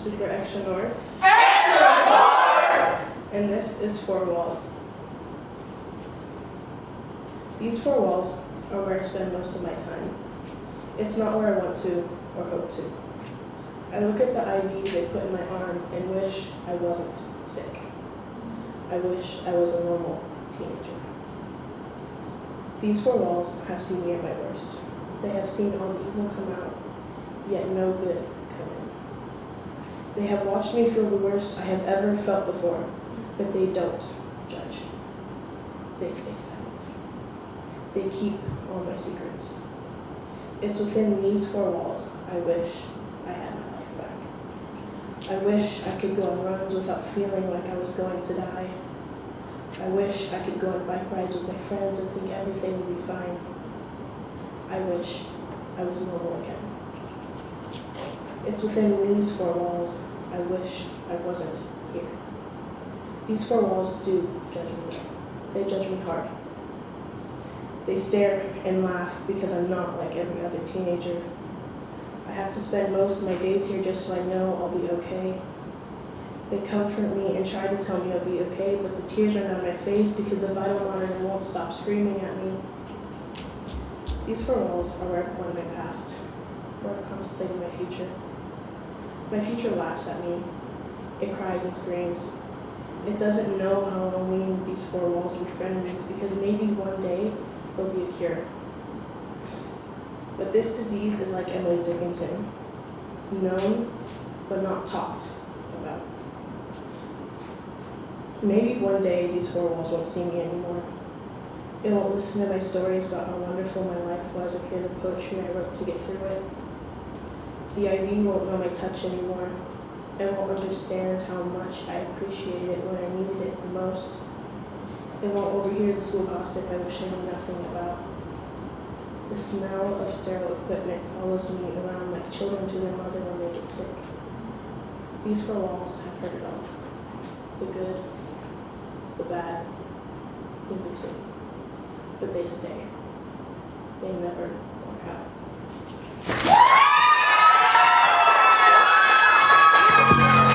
super extra north. And this is Four Walls. These four walls are where I spend most of my time. It's not where I want to or hope to. I look at the IV they put in my arm and wish I wasn't sick. I wish I was a normal teenager. These four walls have seen me at my worst. They have seen all the evil come out, yet no good come in. They have watched me feel the worst I have ever felt before, but they don't judge. They stay silent. They keep all my secrets. It's within these four walls I wish I had my life back. I wish I could go on runs without feeling like I was going to die. I wish I could go on bike rides with my friends and think everything would be fine. I wish I was normal again. It's within these four walls I wish I wasn't here. These four walls do judge me. They judge me hard. They stare and laugh because I'm not like every other teenager. I have to spend most of my days here just so I know I'll be okay. They comfort me and try to tell me I'll be okay, but the tears run down my face because the vital monitor won't stop screaming at me. These four walls are where I've my past, where I've contemplated my future. My future laughs at me. It cries and screams. It doesn't know how Halloween these four walls befriend me because maybe one day there'll be a cure. But this disease is like Emily Dickinson, known but not talked about. Maybe one day these four walls won't see me anymore. It won't listen to my stories about how wonderful my life was, a kid of poetry I wrote to get through it. The IV won't know my touch anymore. It won't understand how much I appreciated it when I needed it the most. It won't overhear the school gossip I wish I knew nothing about. The smell of sterile equipment follows me around like children to their mother when they get sick. These four walls have heard it all. The good, the bad, in between. But they stay. They never walk out.